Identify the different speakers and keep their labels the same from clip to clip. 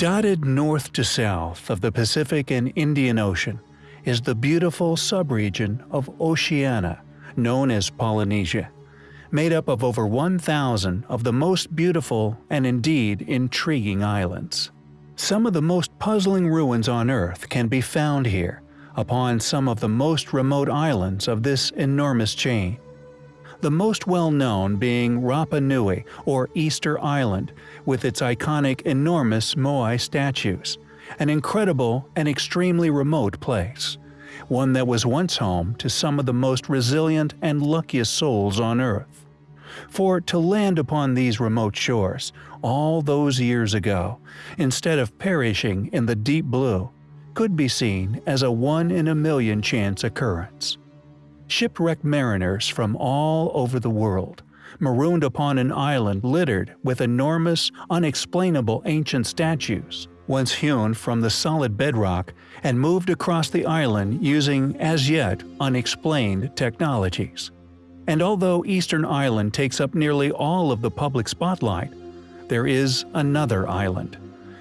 Speaker 1: Dotted north to south of the Pacific and Indian Ocean is the beautiful subregion of Oceania, known as Polynesia, made up of over 1,000 of the most beautiful and indeed intriguing islands. Some of the most puzzling ruins on Earth can be found here, upon some of the most remote islands of this enormous chain the most well-known being Rapa Nui or Easter Island with its iconic enormous Moai statues, an incredible and extremely remote place, one that was once home to some of the most resilient and luckiest souls on Earth. For to land upon these remote shores, all those years ago, instead of perishing in the deep blue, could be seen as a one-in-a-million chance occurrence shipwrecked mariners from all over the world, marooned upon an island littered with enormous, unexplainable ancient statues, once hewn from the solid bedrock and moved across the island using as yet unexplained technologies. And although Easter Island takes up nearly all of the public spotlight, there is another island,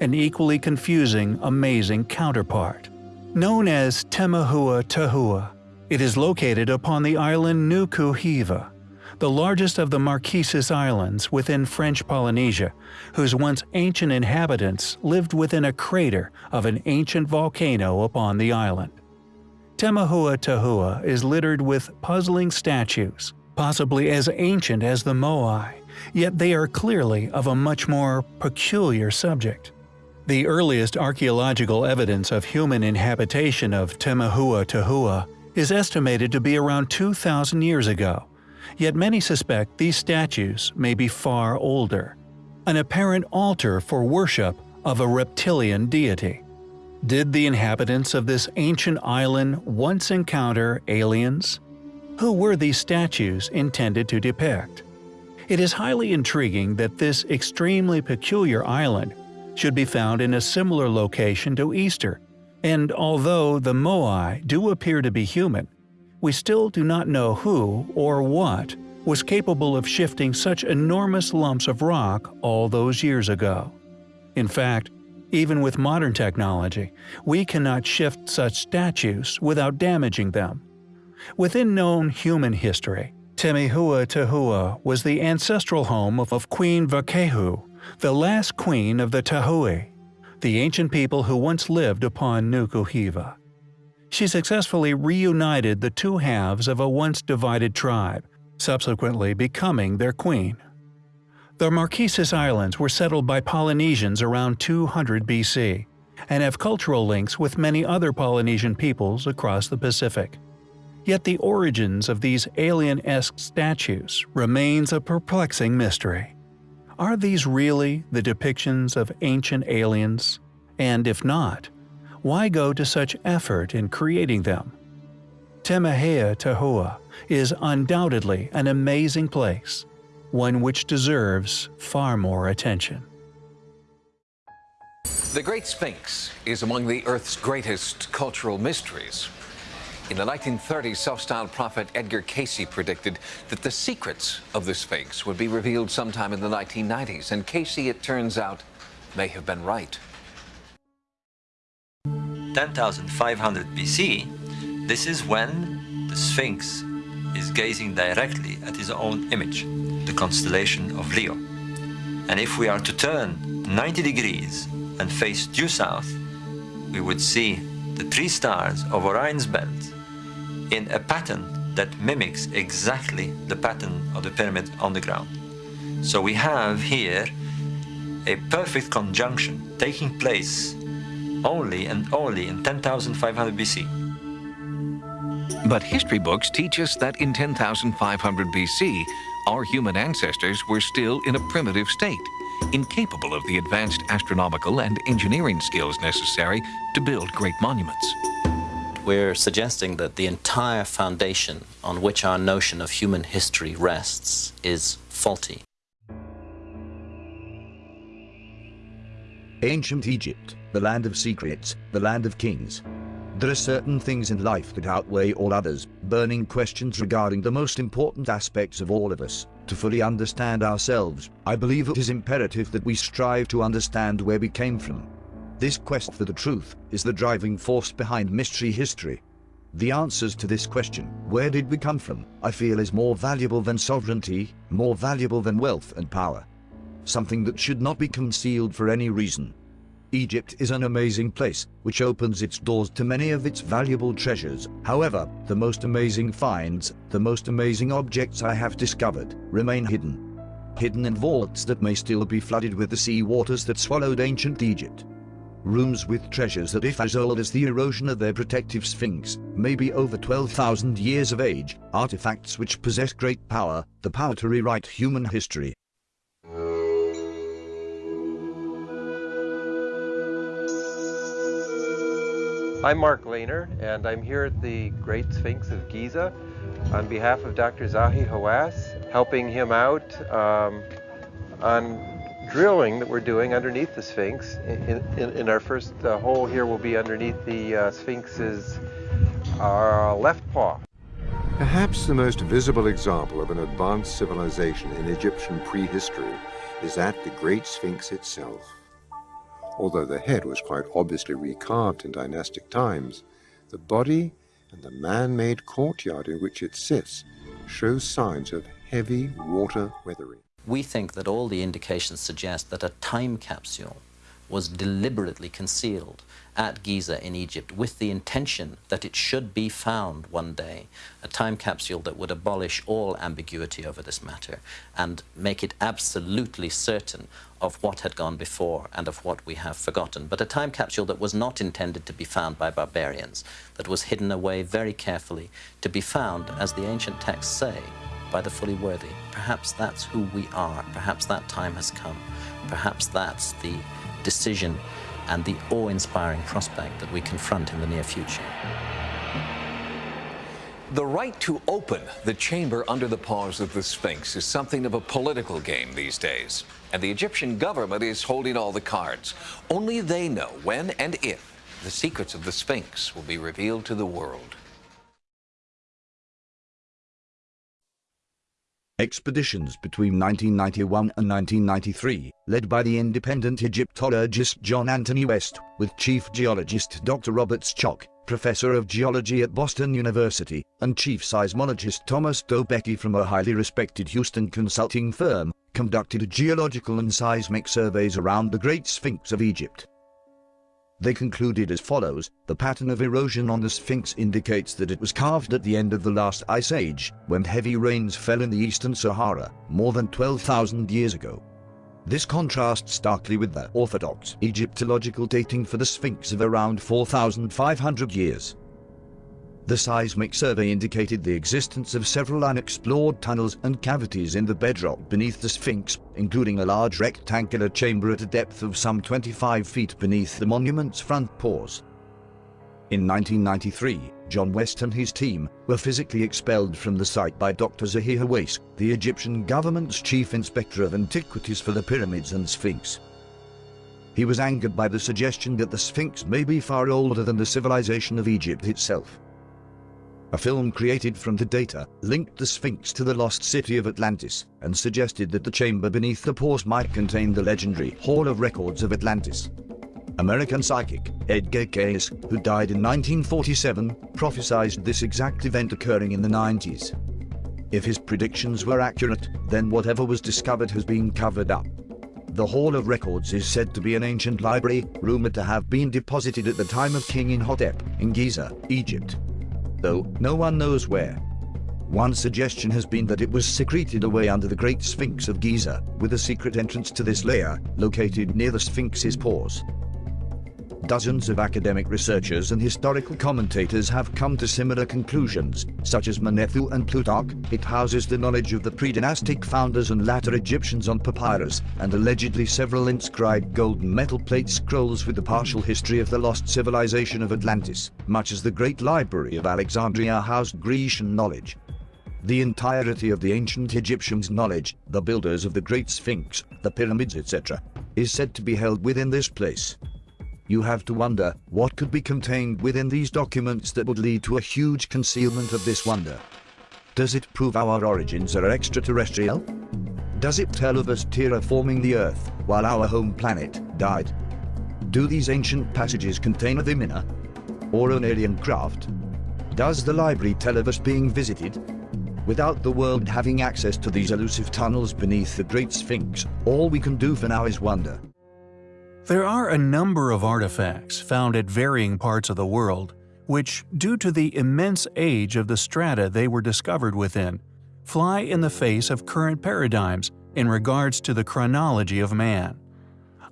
Speaker 1: an equally confusing, amazing counterpart. Known as Temahua Tahua, it is located upon the island Nuku Hiva, the largest of the Marquesas Islands within French Polynesia, whose once ancient inhabitants lived within a crater of an ancient volcano upon the island. Temahua Tahua is littered with puzzling statues, possibly as ancient as the Moai, yet they are clearly of a much more peculiar subject. The earliest archaeological evidence of human inhabitation of Temahua Tahua is estimated to be around 2,000 years ago, yet many suspect these statues may be far older. An apparent altar for worship of a reptilian deity. Did the inhabitants of this ancient island once encounter aliens? Who were these statues intended to depict? It is highly intriguing that this extremely peculiar island should be found in a similar location to Easter and although the Moai do appear to be human, we still do not know who or what was capable of shifting such enormous lumps of rock all those years ago. In fact, even with modern technology, we cannot shift such statues without damaging them. Within known human history, Temehua Tahua was the ancestral home of Queen Vaekehu, the last queen of the Tahui the ancient people who once lived upon Nukuhiva. She successfully reunited the two halves of a once divided tribe, subsequently becoming their queen. The Marquesas Islands were settled by Polynesians around 200 BC, and have cultural links with many other Polynesian peoples across the Pacific. Yet the origins of these alien-esque statues remains a perplexing mystery. Are these really the depictions of ancient aliens? And if not, why go to such effort in creating them? Temahea Tahua is undoubtedly an amazing place, one which deserves far more attention.
Speaker 2: The Great Sphinx is among the Earth's greatest cultural mysteries. In the 1930s, self-styled prophet Edgar Cayce predicted that the secrets of the Sphinx would be revealed sometime in the 1990s, and Cayce, it turns out, may have been right.
Speaker 3: 10,500 BC, this is when the Sphinx is gazing directly at his own image, the constellation of Leo. And if we are to turn 90 degrees and face due south, we would see the three stars of Orion's belt in a pattern that mimics exactly the pattern of the pyramid on the ground. So we have here a perfect conjunction taking place only and only in 10,500 BC.
Speaker 2: But history books teach us that in 10,500 BC, our human ancestors were still in a primitive state, incapable of the advanced astronomical and engineering skills necessary to build great monuments.
Speaker 4: We're suggesting that the entire foundation on which our notion of human history rests is faulty.
Speaker 5: Ancient Egypt, the land of secrets, the land of kings. There are certain things in life that outweigh all others, burning questions regarding the most important aspects of all of us. To fully understand ourselves, I believe it is imperative that we strive to understand where we came from, This quest for the truth is the driving force behind mystery history. The answers to this question, where did we come from, I feel is more valuable than sovereignty, more valuable than wealth and power. Something that should not be concealed for any reason. Egypt is an amazing place, which opens its doors to many of its valuable treasures. However, the most amazing finds, the most amazing objects I have discovered, remain hidden. Hidden in vaults that may still be flooded with the sea waters that swallowed ancient Egypt. Rooms with treasures that if as old as the erosion of their protective sphinx, may be over 12,000 years of age, artifacts which possess great power, the power to rewrite human history.
Speaker 6: I'm Mark Lehner, and I'm here at the Great Sphinx of Giza on behalf of Dr. Zahi Hawass, helping him out um, on drilling that we're doing underneath the Sphinx. In, in, in our first uh, hole here will be underneath the uh, Sphinx's uh, left paw.
Speaker 7: Perhaps the most visible example of an advanced civilization in Egyptian prehistory is at the Great Sphinx itself. Although the head was quite obviously recarved in dynastic times, the body and the man-made courtyard in which it sits show signs of heavy water weathering.
Speaker 4: We think that all the indications suggest that a time capsule was deliberately concealed at Giza in Egypt with the intention that it should be found one day, a time capsule that would abolish all ambiguity over this matter and make it absolutely certain of what had gone before and of what we have forgotten, but a time capsule that was not intended to be found by barbarians, that was hidden away very carefully to be found, as the ancient texts say, by the fully worthy. Perhaps that's who we are. Perhaps that time has come. Perhaps that's the decision and the awe-inspiring prospect that we confront in the near future.
Speaker 2: The right to open the chamber under the paws of the Sphinx is something of a political game these days. And the Egyptian government is holding all the cards. Only they know when and if the secrets of the Sphinx will be revealed to the world.
Speaker 5: Expeditions between 1991 and 1993, led by the independent Egyptologist John Anthony West, with Chief Geologist Dr. Robert Schoch, Professor of Geology at Boston University, and Chief Seismologist Thomas Dobecki from a highly respected Houston consulting firm, conducted geological and seismic surveys around the Great Sphinx of Egypt. They concluded as follows, the pattern of erosion on the Sphinx indicates that it was carved at the end of the last ice age, when heavy rains fell in the eastern Sahara, more than 12,000 years ago. This contrasts starkly with the orthodox Egyptological dating for the Sphinx of around 4,500 years. The seismic survey indicated the existence of several unexplored tunnels and cavities in the bedrock beneath the Sphinx, including a large rectangular chamber at a depth of some 25 feet beneath the monument's front paws. In 1993, John West and his team were physically expelled from the site by Dr. Zahi Hawass, the Egyptian government's chief inspector of antiquities for the pyramids and Sphinx. He was angered by the suggestion that the Sphinx may be far older than the civilization of Egypt itself. A film created from the data linked the Sphinx to the lost city of Atlantis and suggested that the chamber beneath the paws might contain the legendary Hall of Records of Atlantis. American psychic Edgar Cayce, who died in 1947, prophesied this exact event occurring in the 90s. If his predictions were accurate, then whatever was discovered has been covered up. The Hall of Records is said to be an ancient library, rumored to have been deposited at the time of King Imhotep in Giza, Egypt though no one knows where. One suggestion has been that it was secreted away under the Great Sphinx of Giza, with a secret entrance to this layer located near the Sphinx's paws. Dozens of academic researchers and historical commentators have come to similar conclusions, such as Manetho and Plutarch. It houses the knowledge of the pre-dynastic founders and latter Egyptians on papyrus, and allegedly several inscribed golden metal plate scrolls with the partial history of the lost civilization of Atlantis, much as the Great Library of Alexandria housed Grecian knowledge. The entirety of the ancient Egyptians' knowledge, the builders of the Great Sphinx, the pyramids etc., is said to be held within this place you have to wonder what could be contained within these documents that would lead to a huge concealment of this wonder. Does it prove our origins are extraterrestrial? Does it tell of us terraforming the Earth while our home planet died? Do these ancient passages contain a Vimana? Or an alien craft? Does the library tell of us being visited? Without the world having access to these elusive tunnels beneath the Great Sphinx, all we can do for now is wonder.
Speaker 1: There are a number of artifacts found at varying parts of the world, which, due to the immense age of the strata they were discovered within, fly in the face of current paradigms in regards to the chronology of man.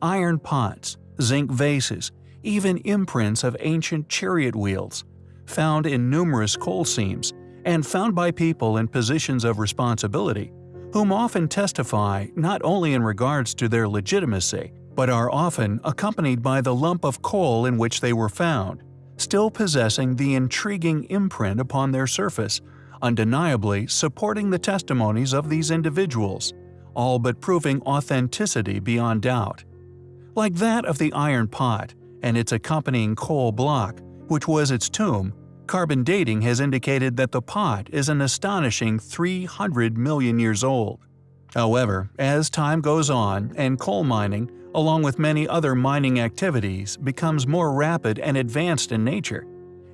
Speaker 1: Iron pots, zinc vases, even imprints of ancient chariot wheels, found in numerous coal seams, and found by people in positions of responsibility, whom often testify not only in regards to their legitimacy, but are often accompanied by the lump of coal in which they were found, still possessing the intriguing imprint upon their surface, undeniably supporting the testimonies of these individuals, all but proving authenticity beyond doubt. Like that of the iron pot and its accompanying coal block, which was its tomb, carbon dating has indicated that the pot is an astonishing 300 million years old. However, as time goes on and coal mining, along with many other mining activities, becomes more rapid and advanced in nature,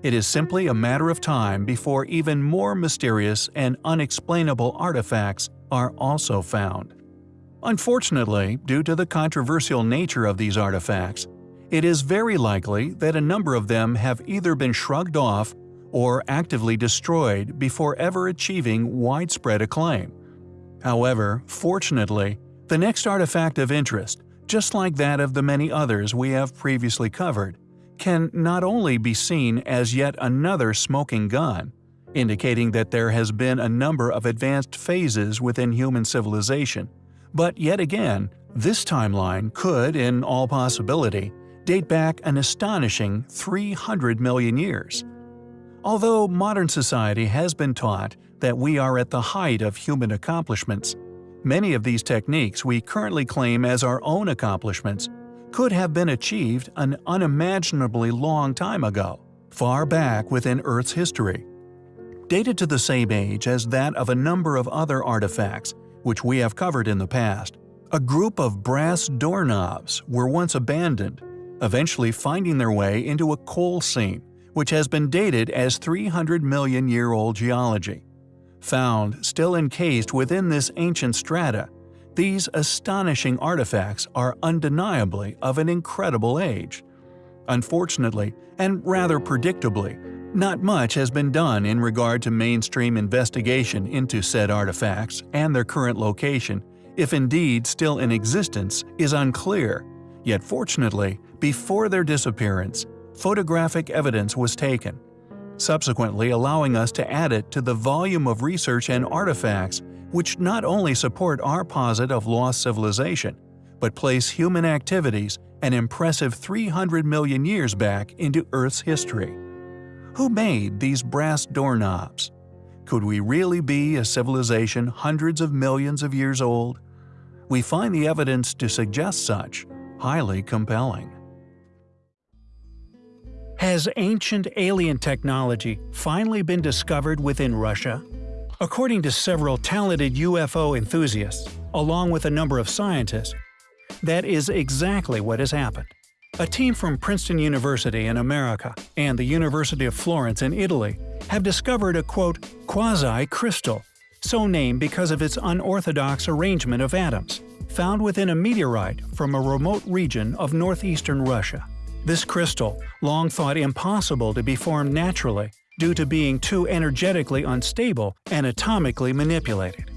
Speaker 1: it is simply a matter of time before even more mysterious and unexplainable artifacts are also found. Unfortunately, due to the controversial nature of these artifacts, it is very likely that a number of them have either been shrugged off or actively destroyed before ever achieving widespread acclaim. However, fortunately, the next artifact of interest, just like that of the many others we have previously covered, can not only be seen as yet another smoking gun, indicating that there has been a number of advanced phases within human civilization, but yet again, this timeline could, in all possibility, date back an astonishing 300 million years. Although modern society has been taught that we are at the height of human accomplishments, many of these techniques we currently claim as our own accomplishments could have been achieved an unimaginably long time ago, far back within Earth's history. Dated to the same age as that of a number of other artifacts, which we have covered in the past, a group of brass doorknobs were once abandoned, eventually finding their way into a coal seam, which has been dated as 300 million year old geology. Found still encased within this ancient strata, these astonishing artifacts are undeniably of an incredible age. Unfortunately, and rather predictably, not much has been done in regard to mainstream investigation into said artifacts and their current location, if indeed still in existence, is unclear. Yet fortunately, before their disappearance, photographic evidence was taken, subsequently allowing us to add it to the volume of research and artifacts which not only support our posit of lost civilization, but place human activities an impressive 300 million years back into Earth's history. Who made these brass doorknobs? Could we really be a civilization hundreds of millions of years old? We find the evidence to suggest such highly compelling. Has ancient alien technology finally been discovered within Russia? According to several talented UFO enthusiasts, along with a number of scientists, that is exactly what has happened. A team from Princeton University in America and the University of Florence in Italy have discovered a quote, quasi-crystal, so named because of its unorthodox arrangement of atoms, found within a meteorite from a remote region of northeastern Russia. This crystal, long thought impossible to be formed naturally, due to being too energetically unstable and atomically manipulated.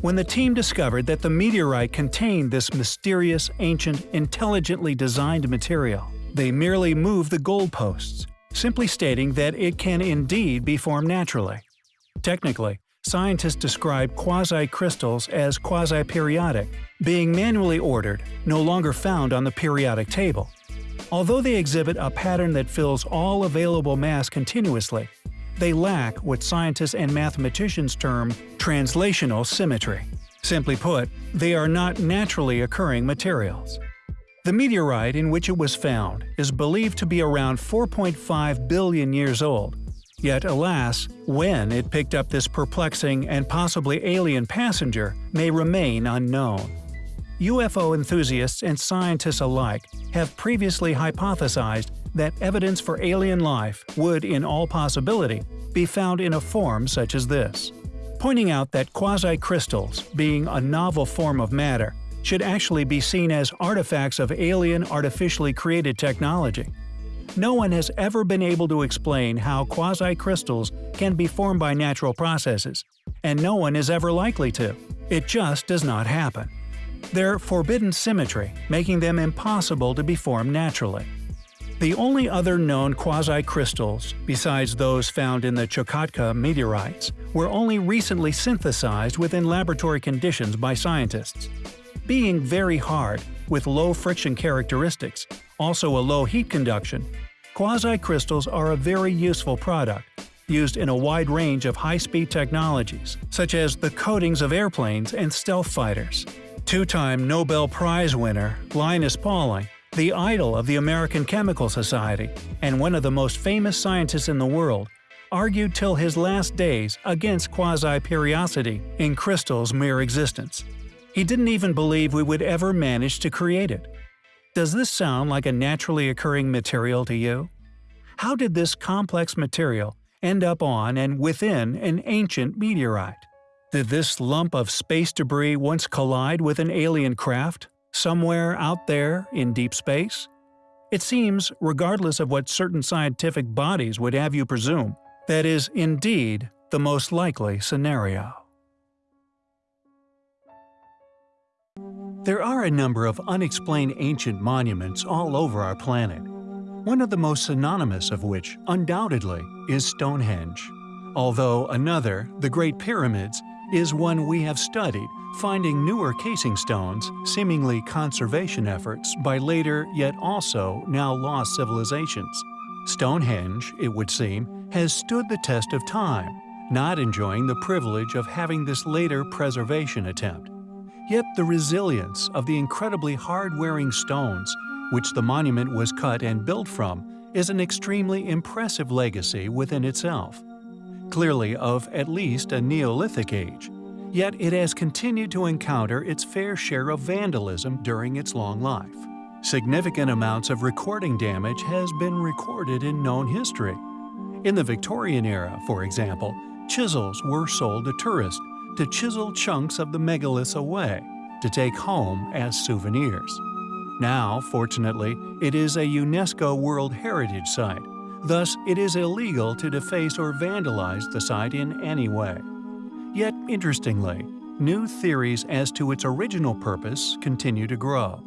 Speaker 1: When the team discovered that the meteorite contained this mysterious, ancient, intelligently designed material, they merely moved the goalposts, simply stating that it can indeed be formed naturally. Technically, scientists describe quasi-crystals as quasi-periodic, being manually ordered, no longer found on the periodic table. Although they exhibit a pattern that fills all available mass continuously, they lack what scientists and mathematicians term translational symmetry. Simply put, they are not naturally occurring materials. The meteorite in which it was found is believed to be around 4.5 billion years old. Yet alas, when it picked up this perplexing and possibly alien passenger may remain unknown. UFO enthusiasts and scientists alike have previously hypothesized that evidence for alien life would, in all possibility, be found in a form such as this. Pointing out that quasi-crystals, being a novel form of matter, should actually be seen as artifacts of alien artificially created technology. No one has ever been able to explain how quasi-crystals can be formed by natural processes, and no one is ever likely to. It just does not happen. They're forbidden symmetry, making them impossible to be formed naturally. The only other known quasi-crystals, besides those found in the Chukotka meteorites, were only recently synthesized within laboratory conditions by scientists. Being very hard, with low friction characteristics, also a low heat conduction, quasi-crystals are a very useful product, used in a wide range of high-speed technologies, such as the coatings of airplanes and stealth fighters. Two-time Nobel Prize winner Linus Pauling the idol of the American Chemical Society and one of the most famous scientists in the world, argued till his last days against quasi-periodicity in crystal's mere existence. He didn't even believe we would ever manage to create it. Does this sound like a naturally occurring material to you? How did this complex material end up on and within an ancient meteorite? Did this lump of space debris once collide with an alien craft, somewhere out there in deep space? It seems, regardless of what certain scientific bodies would have you presume, that is indeed the most likely scenario. There are a number of unexplained ancient monuments all over our planet, one of the most synonymous of which, undoubtedly, is Stonehenge. Although another, the Great Pyramids, is one we have studied finding newer casing stones, seemingly conservation efforts by later yet also now lost civilizations. Stonehenge, it would seem, has stood the test of time, not enjoying the privilege of having this later preservation attempt. Yet the resilience of the incredibly hard-wearing stones, which the monument was cut and built from, is an extremely impressive legacy within itself. Clearly of at least a Neolithic age, Yet it has continued to encounter its fair share of vandalism during its long life. Significant amounts of recording damage has been recorded in known history. In the Victorian era, for example, chisels were sold to tourists to chisel chunks of the megaliths away to take home as souvenirs. Now, fortunately, it is a UNESCO World Heritage Site, thus it is illegal to deface or vandalize the site in any way. Yet, interestingly, new theories as to its original purpose continue to grow.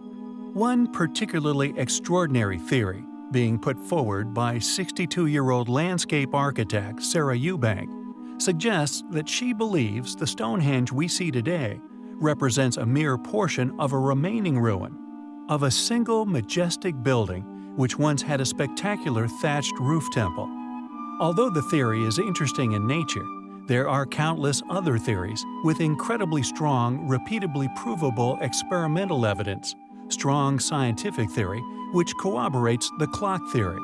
Speaker 1: One particularly extraordinary theory, being put forward by 62-year-old landscape architect Sarah Eubank, suggests that she believes the Stonehenge we see today represents a mere portion of a remaining ruin of a single majestic building which once had a spectacular thatched roof temple. Although the theory is interesting in nature, there are countless other theories with incredibly strong, repeatably provable experimental evidence, strong scientific theory which corroborates the clock theory.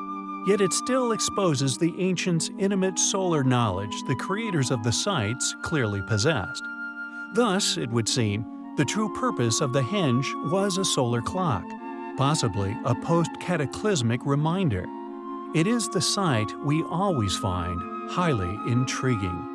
Speaker 1: Yet it still exposes the ancients' intimate solar knowledge the creators of the sites clearly possessed. Thus, it would seem, the true purpose of the henge was a solar clock, possibly a post-cataclysmic reminder. It is the site we always find highly intriguing.